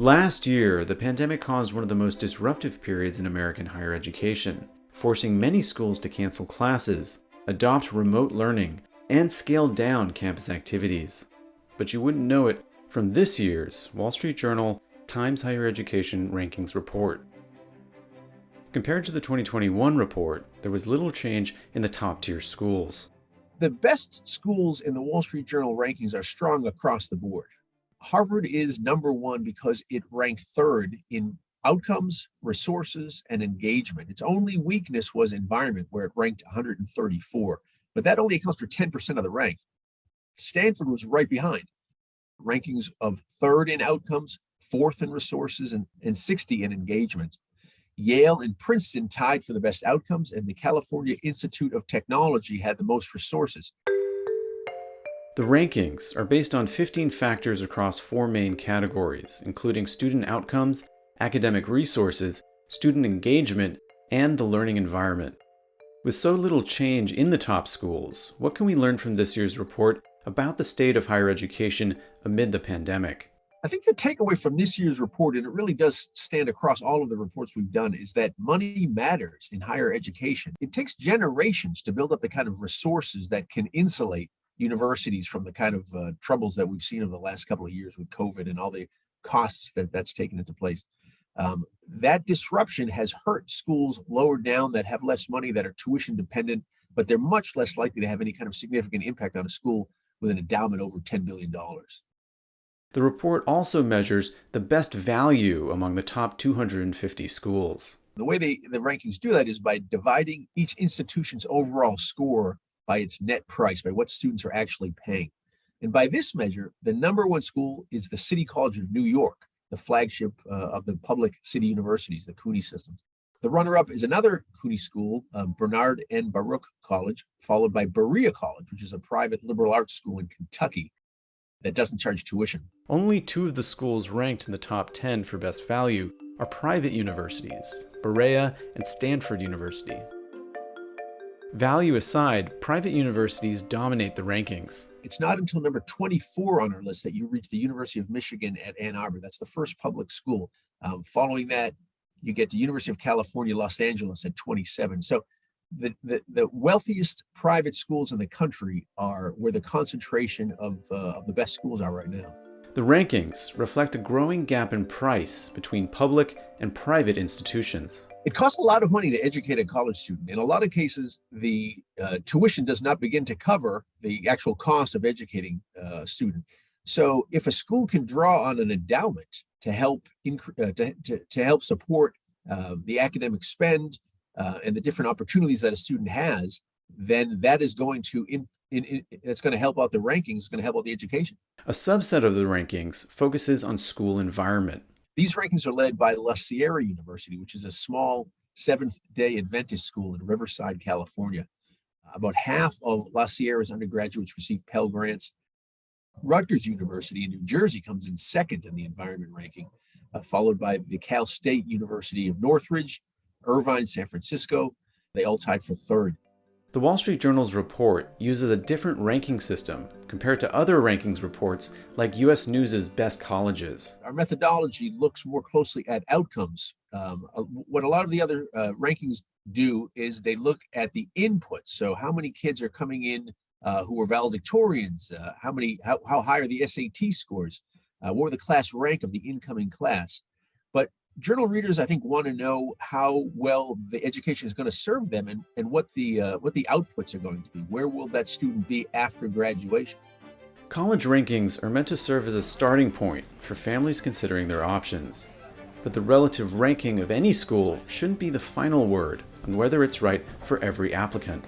Last year, the pandemic caused one of the most disruptive periods in American higher education, forcing many schools to cancel classes, adopt remote learning, and scale down campus activities. But you wouldn't know it from this year's Wall Street Journal Times Higher Education Rankings Report. Compared to the 2021 report, there was little change in the top tier schools. The best schools in the Wall Street Journal rankings are strong across the board. Harvard is number one because it ranked third in outcomes, resources, and engagement. Its only weakness was environment, where it ranked 134, but that only accounts for 10% of the rank. Stanford was right behind, rankings of third in outcomes, fourth in resources, and, and 60 in engagement. Yale and Princeton tied for the best outcomes, and the California Institute of Technology had the most resources. The rankings are based on 15 factors across four main categories, including student outcomes, academic resources, student engagement, and the learning environment. With so little change in the top schools, what can we learn from this year's report about the state of higher education amid the pandemic? I think the takeaway from this year's report, and it really does stand across all of the reports we've done, is that money matters in higher education. It takes generations to build up the kind of resources that can insulate universities from the kind of uh, troubles that we've seen over the last couple of years with COVID and all the costs that that's taken into place. Um, that disruption has hurt schools lower down that have less money, that are tuition dependent, but they're much less likely to have any kind of significant impact on a school with an endowment over $10 billion. The report also measures the best value among the top 250 schools. The way they, the rankings do that is by dividing each institution's overall score by its net price, by what students are actually paying. And by this measure, the number one school is the City College of New York, the flagship uh, of the public city universities, the CUNY systems. The runner-up is another CUNY school, uh, Bernard N. Baruch College, followed by Berea College, which is a private liberal arts school in Kentucky that doesn't charge tuition. Only two of the schools ranked in the top 10 for best value are private universities, Berea and Stanford University. Value aside, private universities dominate the rankings. It's not until number 24 on our list that you reach the University of Michigan at Ann Arbor. That's the first public school. Um, following that, you get the University of California, Los Angeles at 27. So the, the, the wealthiest private schools in the country are where the concentration of, uh, of the best schools are right now. The rankings reflect a growing gap in price between public and private institutions. It costs a lot of money to educate a college student. In a lot of cases, the uh, tuition does not begin to cover the actual cost of educating uh, a student. So if a school can draw on an endowment to help uh, to, to, to, help support uh, the academic spend uh, and the different opportunities that a student has, then that is going to in, in, in, it's going to help out the rankings, it's going to help out the education. A subset of the rankings focuses on school environment. These rankings are led by La Sierra University, which is a small Seventh-day Adventist school in Riverside, California. About half of La Sierra's undergraduates receive Pell Grants. Rutgers University in New Jersey comes in second in the environment ranking, uh, followed by the Cal State University of Northridge, Irvine, San Francisco. They all tied for third. The Wall Street Journal's report uses a different ranking system compared to other rankings reports like US News' best colleges. Our methodology looks more closely at outcomes. Um, uh, what a lot of the other uh, rankings do is they look at the inputs. So how many kids are coming in uh, who are valedictorians? Uh, how many? How, how high are the SAT scores? Uh, what were the class rank of the incoming class? But journal readers, I think, want to know how well the education is going to serve them and, and what the uh, what the outputs are going to be. Where will that student be after graduation? College rankings are meant to serve as a starting point for families considering their options. But the relative ranking of any school shouldn't be the final word on whether it's right for every applicant.